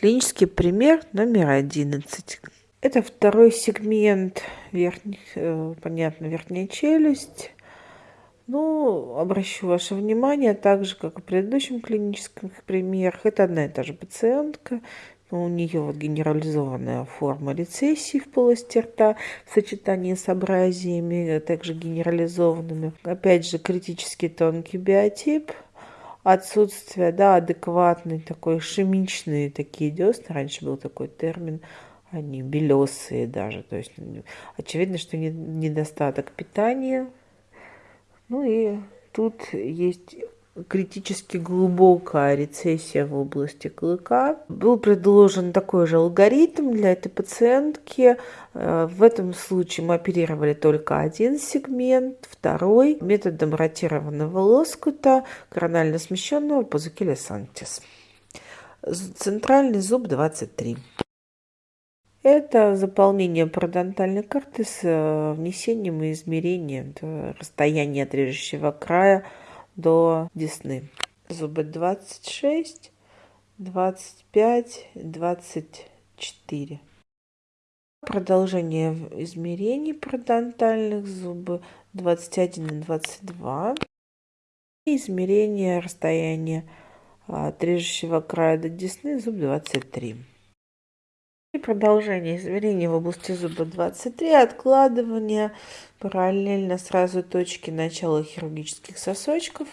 Клинический пример номер 11. Это второй сегмент, верхних, э, понятно, верхняя челюсть. Ну, обращу ваше внимание, так же, как и в предыдущем клиническом примерах, это одна и та же пациентка, но у нее вот генерализованная форма рецессии в полости рта в сочетании с абразиями, также генерализованными. Опять же, критически тонкий биотип, отсутствие, да, адекватный такой шемичные такие десны, раньше был такой термин, они белесые даже, то есть очевидно, что недостаток питания, ну и тут есть критически глубокая рецессия в области клыка. Был предложен такой же алгоритм для этой пациентки. Э, в этом случае мы оперировали только один сегмент, второй методом ротированного лоскута коронально смещенного позукеля сантис. Центральный зуб 23. Это заполнение парадонтальной карты с э, внесением и измерением расстояния от режущего края до десны. Зубы 26, 25, 24. Продолжение измерений парадонтальных зубы 21 и 22. И измерение расстояния от режущего края до десны зуб 23. И продолжение измерений в области зуба 23, откладывание параллельно сразу точки начала хирургических сосочков,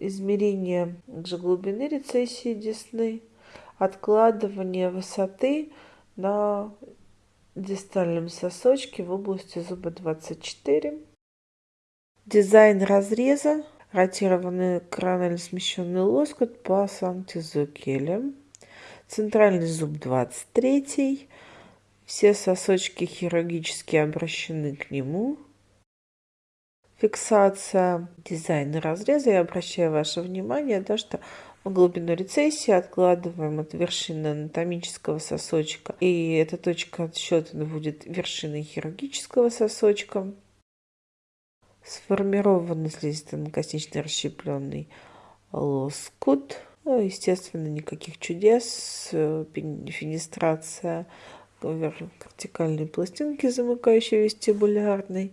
измерение же глубины рецессии десны, откладывание высоты на дистальном сосочке в области зуба 24, дизайн разреза, ротированный коронально смещенный лоскут по санктизокелям Центральный зуб 23. Все сосочки хирургически обращены к нему. Фиксация дизайна разреза. Я обращаю ваше внимание, да, что в глубину рецессии откладываем от вершины анатомического сосочка. И эта точка отсчета будет вершиной хирургического сосочка. Сформированный слизисто-коснично расщепленный лоскут. Ну, естественно, никаких чудес. Э, фенестрация вертикальной пластинки, замыкающей вестибулярной.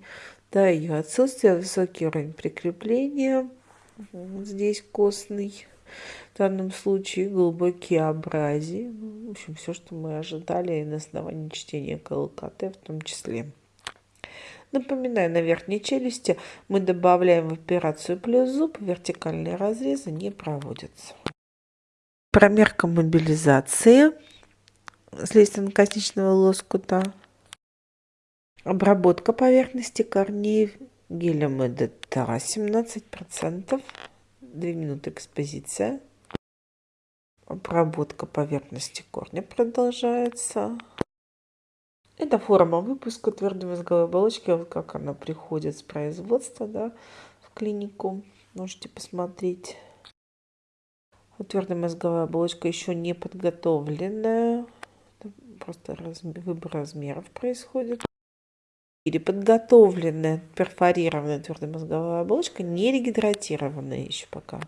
Да, ее отсутствие, высокий уровень прикрепления. Здесь костный. В данном случае глубокие абразии. Ну, в общем, все, что мы ожидали на основании чтения КЛКТ в том числе. Напоминаю, на верхней челюсти мы добавляем в операцию плюс зуб, вертикальные разрезы не проводятся. Промерка мобилизации слизистно-костичного лоскута. Обработка поверхности корней гелем ЭДТ 17%. 2 минуты экспозиция. Обработка поверхности корня продолжается. Это форма выпуска твердой мозговой оболочки, вот как она приходит с производства да, в клинику. Можете посмотреть. Твердая мозговая оболочка еще не подготовленная. Просто размер, выбор размеров происходит. Или подготовленная перфорированная твердая мозговая оболочка, не регидратированная еще пока.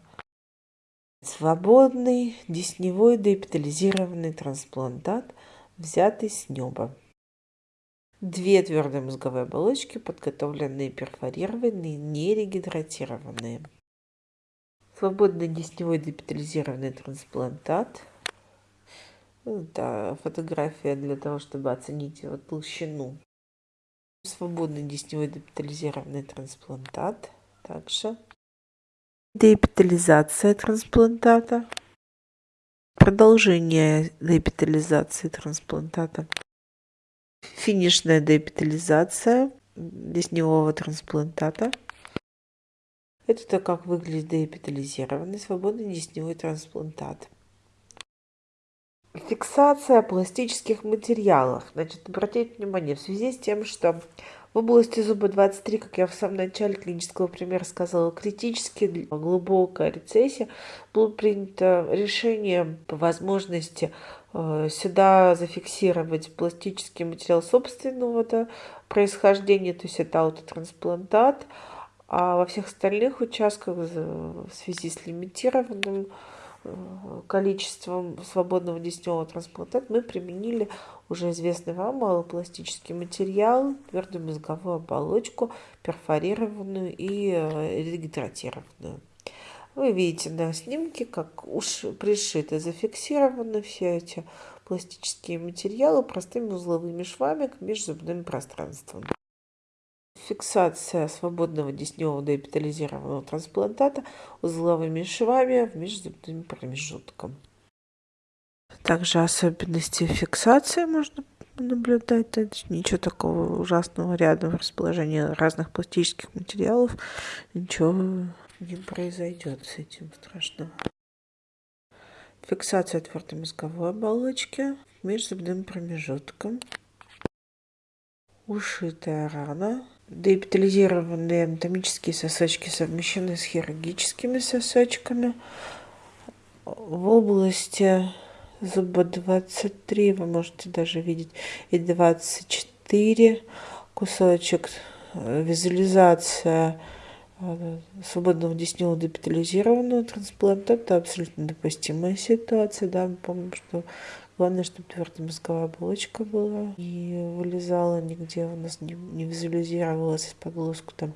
Свободный десневой деэпитализированный трансплантат, взятый с неба. Две твердые мозговые оболочки, подготовленные, перфорированные, не регидратированные. Свободный десневой депитализированный трансплантат. Это фотография для того, чтобы оценить его толщину. Свободный десневой депитализированный трансплантат. Также деэпитализация трансплантата. Продолжение деэпитализации трансплантата. Финишная деэпитализация десневого трансплантата. Это то, как выглядит деэпитализированный свободный десневой трансплантат. Фиксация пластических материалов. Значит, обратите внимание, в связи с тем, что в области зуба 23, как я в самом начале клинического примера сказала, критически глубокая рецессия, было принято решение по возможности э, сюда зафиксировать пластический материал собственного происхождения, то есть это аутотрансплантат, трансплантат а во всех остальных участках в связи с лимитированным количеством свободного десневого трансплантата мы применили уже известный вам малопластический материал, твердую мозговую оболочку, перфорированную и регидратированную. Вы видите на снимке, как уж пришиты, зафиксированы все эти пластические материалы простыми узловыми швами к межзубным пространствам. Фиксация свободного десневого деэпитализированного трансплантата узловыми швами в межзубным промежутком. Также особенности фиксации можно наблюдать. Это ничего такого ужасного рядом в расположении разных пластических материалов. Ничего не произойдет с этим страшного. Фиксация твердой мозговой оболочки межзубным промежутком. Ушитая рана. Деэпитализированные анатомические сосочки совмещены с хирургическими сосочками. В области зуба 23 вы можете даже видеть и 24 кусочек. Визуализация э, свободного десневого депитализированного трансплантата абсолютно допустимая ситуация. Да, мы помним, что Главное, чтобы твердая мозговая оболочка была и вылезала нигде у нас не, не визуализировалась из-под лоскута.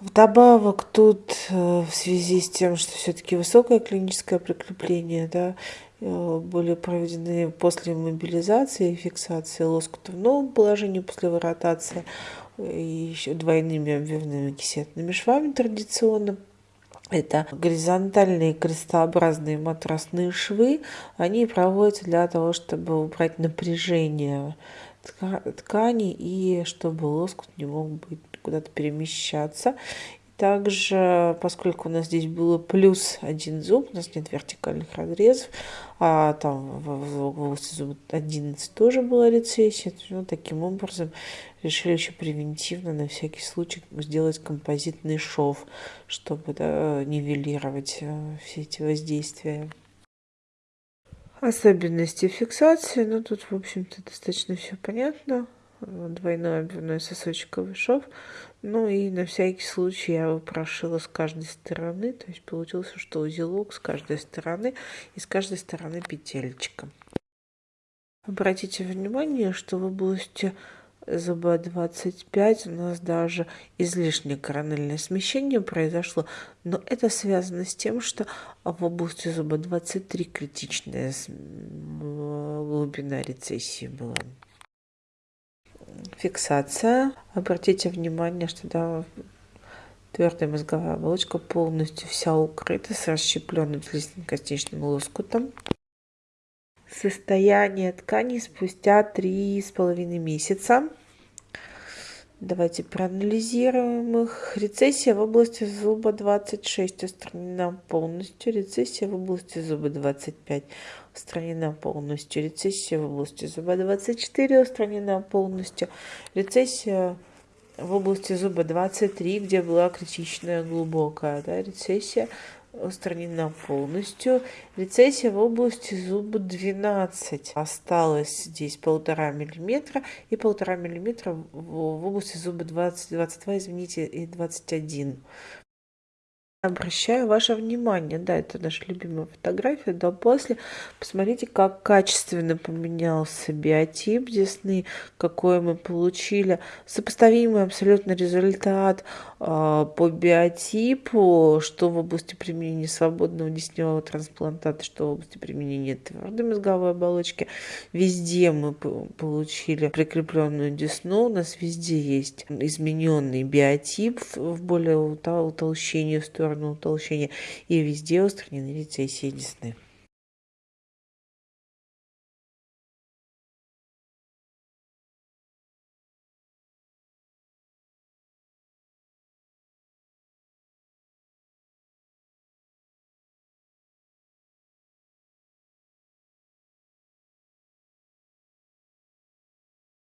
Вдобавок тут э, в связи с тем, что все-таки высокое клиническое прикрепление, да, э, были проведены после мобилизации и фиксации лоскута в новом положении после выротации и еще двойными обвивными кисетными швами традиционно это горизонтальные крестообразные матрасные швы. Они проводятся для того, чтобы убрать напряжение ткани и чтобы лоскут не мог быть куда-то перемещаться. Также, поскольку у нас здесь было плюс один зуб, у нас нет вертикальных разрезов, а там в, области зуба 11 тоже была рецессия, ну, таким образом решили еще превентивно на всякий случай сделать композитный шов, чтобы да, нивелировать э, все эти воздействия. Особенности фиксации, ну тут, в общем-то, достаточно все понятно двойной обвивной сосочковый шов. Ну и на всякий случай я его прошила с каждой стороны. То есть получилось, что узелок с каждой стороны и с каждой стороны петелечка. Обратите внимание, что в области зуба 25 у нас даже излишнее корональное смещение произошло, но это связано с тем, что в области зуба 23 критичная глубина рецессии была фиксация. Обратите внимание, что да, твердая мозговая оболочка полностью вся укрыта с расщепленным слизистно-костичным лоскутом. Состояние ткани спустя три с половиной месяца. Давайте проанализируем их. Рецессия в области зуба 26 устранена полностью. Рецессия в области зуба 25 устранена полностью. Рецессия в области зуба 24 устранена полностью. Рецессия в области зуба 23, где была критичная глубокая да, рецессия, устранена полностью. Рецессия в области зуба 12. Осталось здесь полтора миллиметра и полтора миллиметра в области зуба 20, 22, извините, и 21. Обращаю ваше внимание, да, это наша любимая фотография, до после. Посмотрите, как качественно поменялся биотип десны, какой мы получили. Сопоставимый абсолютно результат э, по биотипу, что в области применения свободного десневого трансплантата, что в области применения твердой мозговой оболочки. Везде мы получили прикрепленную десну, у нас везде есть измененный биотип в более утолщении в сторону сторону утолщения, и везде устранены рецессии десны.